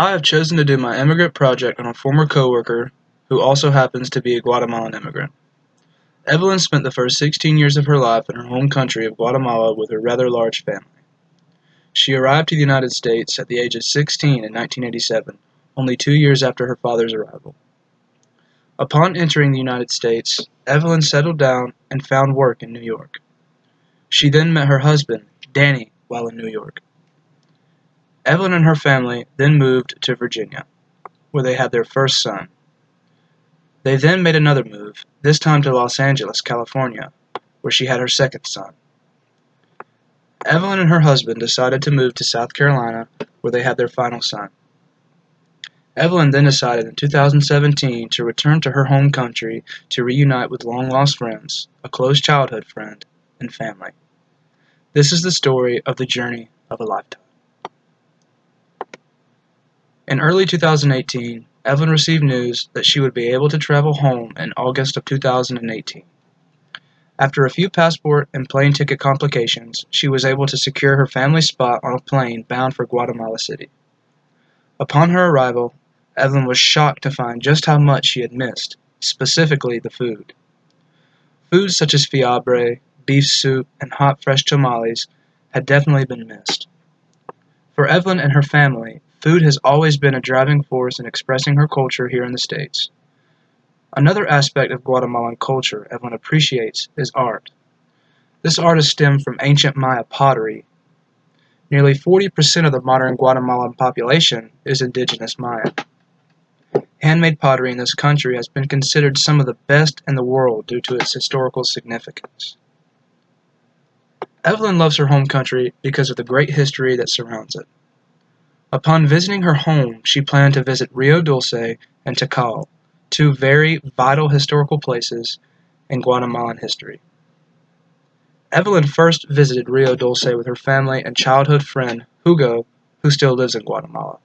I have chosen to do my immigrant project on a former coworker who also happens to be a Guatemalan immigrant. Evelyn spent the first 16 years of her life in her home country of Guatemala with her rather large family. She arrived to the United States at the age of 16 in 1987, only two years after her father's arrival. Upon entering the United States, Evelyn settled down and found work in New York. She then met her husband, Danny, while in New York. Evelyn and her family then moved to Virginia, where they had their first son. They then made another move, this time to Los Angeles, California, where she had her second son. Evelyn and her husband decided to move to South Carolina, where they had their final son. Evelyn then decided in 2017 to return to her home country to reunite with long lost friends, a close childhood friend, and family. This is the story of the journey of a lifetime. In early 2018, Evelyn received news that she would be able to travel home in August of 2018. After a few passport and plane ticket complications, she was able to secure her family spot on a plane bound for Guatemala City. Upon her arrival, Evelyn was shocked to find just how much she had missed, specifically the food. Foods such as fiambre, beef soup, and hot fresh tamales had definitely been missed. For Evelyn and her family, food has always been a driving force in expressing her culture here in the States. Another aspect of Guatemalan culture Evelyn appreciates is art. This art is stemmed from ancient Maya pottery. Nearly 40% of the modern Guatemalan population is indigenous Maya. Handmade pottery in this country has been considered some of the best in the world due to its historical significance. Evelyn loves her home country because of the great history that surrounds it. Upon visiting her home, she planned to visit Rio Dulce and Tikal, two very vital historical places in Guatemalan history. Evelyn first visited Rio Dulce with her family and childhood friend Hugo, who still lives in Guatemala.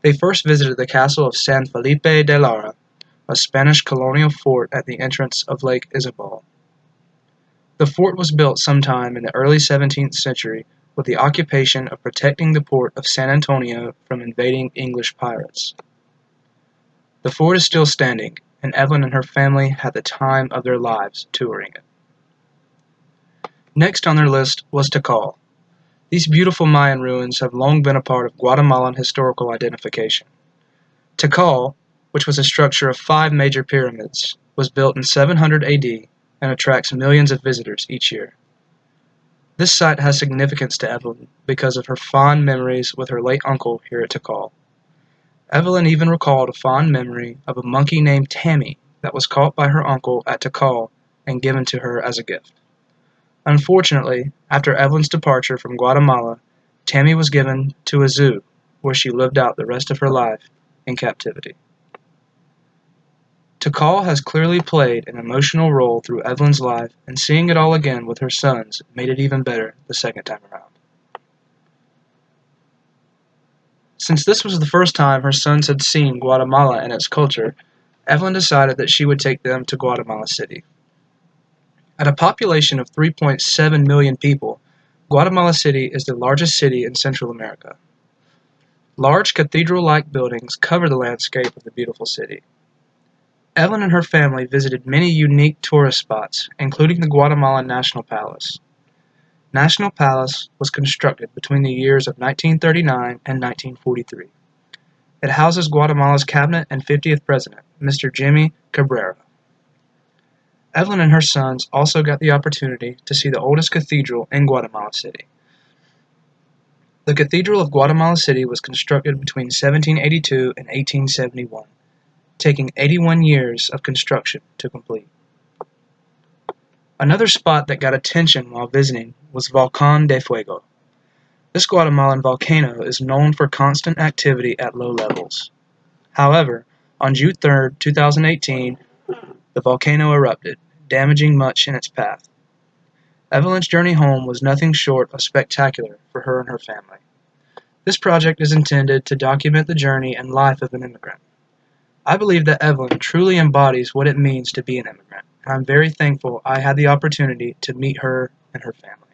They first visited the castle of San Felipe de Lara, a Spanish colonial fort at the entrance of Lake Izabal. The fort was built sometime in the early 17th century with the occupation of protecting the port of San Antonio from invading English pirates. The fort is still standing, and Evelyn and her family had the time of their lives touring it. Next on their list was Tikal. These beautiful Mayan ruins have long been a part of Guatemalan historical identification. Tikal, which was a structure of five major pyramids, was built in 700 AD and attracts millions of visitors each year. This site has significance to Evelyn because of her fond memories with her late uncle here at Tikal. Evelyn even recalled a fond memory of a monkey named Tammy that was caught by her uncle at Tikal and given to her as a gift. Unfortunately, after Evelyn's departure from Guatemala, Tammy was given to a zoo where she lived out the rest of her life in captivity. Tikal has clearly played an emotional role through Evelyn's life, and seeing it all again with her sons made it even better the second time around. Since this was the first time her sons had seen Guatemala and its culture, Evelyn decided that she would take them to Guatemala City. At a population of 3.7 million people, Guatemala City is the largest city in Central America. Large cathedral-like buildings cover the landscape of the beautiful city. Evelyn and her family visited many unique tourist spots, including the Guatemalan National Palace. National Palace was constructed between the years of 1939 and 1943. It houses Guatemala's cabinet and 50th president, Mr. Jimmy Cabrera. Evelyn and her sons also got the opportunity to see the oldest cathedral in Guatemala City. The Cathedral of Guatemala City was constructed between 1782 and 1871 taking 81 years of construction to complete. Another spot that got attention while visiting was Volcan de Fuego. This Guatemalan volcano is known for constant activity at low levels. However, on June 3, 2018, the volcano erupted, damaging much in its path. Evelyn's journey home was nothing short of spectacular for her and her family. This project is intended to document the journey and life of an immigrant. I believe that Evelyn truly embodies what it means to be an immigrant, and I'm very thankful I had the opportunity to meet her and her family.